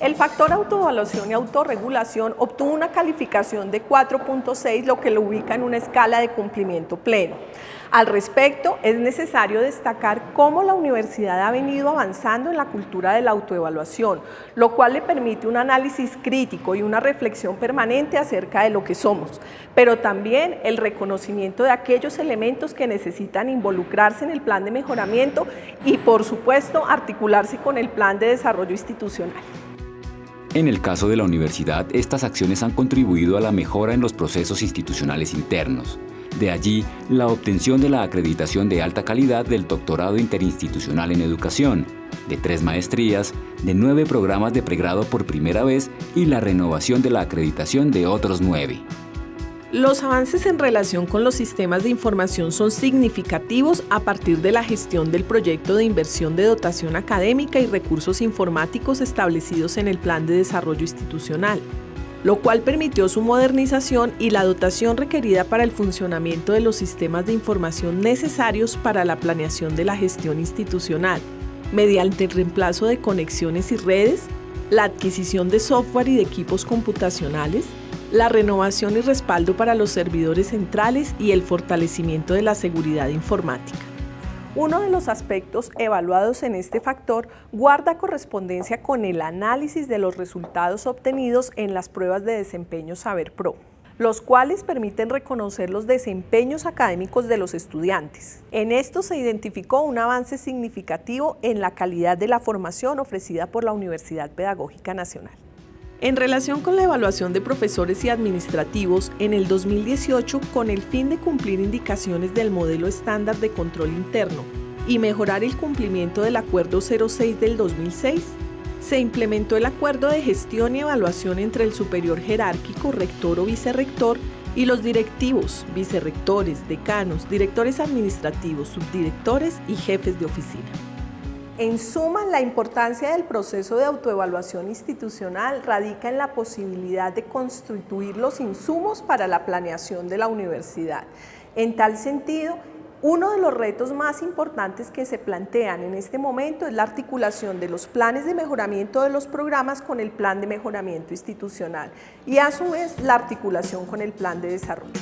El factor autoevaluación y autorregulación obtuvo una calificación de 4.6, lo que lo ubica en una escala de cumplimiento pleno. Al respecto, es necesario destacar cómo la universidad ha venido avanzando en la cultura de la autoevaluación, lo cual le permite un análisis crítico y una reflexión permanente acerca de lo que somos, pero también el reconocimiento de aquellos elementos que necesitan involucrarse en el plan de mejoramiento y, por supuesto, articularse con el plan de desarrollo institucional. En el caso de la universidad, estas acciones han contribuido a la mejora en los procesos institucionales internos, de allí, la obtención de la acreditación de alta calidad del doctorado interinstitucional en educación, de tres maestrías, de nueve programas de pregrado por primera vez y la renovación de la acreditación de otros nueve. Los avances en relación con los sistemas de información son significativos a partir de la gestión del proyecto de inversión de dotación académica y recursos informáticos establecidos en el Plan de Desarrollo Institucional lo cual permitió su modernización y la dotación requerida para el funcionamiento de los sistemas de información necesarios para la planeación de la gestión institucional, mediante el reemplazo de conexiones y redes, la adquisición de software y de equipos computacionales, la renovación y respaldo para los servidores centrales y el fortalecimiento de la seguridad informática. Uno de los aspectos evaluados en este factor guarda correspondencia con el análisis de los resultados obtenidos en las pruebas de desempeño Saber Pro los cuales permiten reconocer los desempeños académicos de los estudiantes. En esto se identificó un avance significativo en la calidad de la formación ofrecida por la Universidad Pedagógica Nacional. En relación con la evaluación de profesores y administrativos, en el 2018, con el fin de cumplir indicaciones del modelo estándar de control interno y mejorar el cumplimiento del Acuerdo 06 del 2006, se implementó el Acuerdo de Gestión y Evaluación entre el superior jerárquico, rector o vicerrector, y los directivos, vicerrectores, decanos, directores administrativos, subdirectores y jefes de oficina. En suma, la importancia del proceso de autoevaluación institucional radica en la posibilidad de constituir los insumos para la planeación de la universidad. En tal sentido, uno de los retos más importantes que se plantean en este momento es la articulación de los planes de mejoramiento de los programas con el plan de mejoramiento institucional y a su vez la articulación con el plan de desarrollo.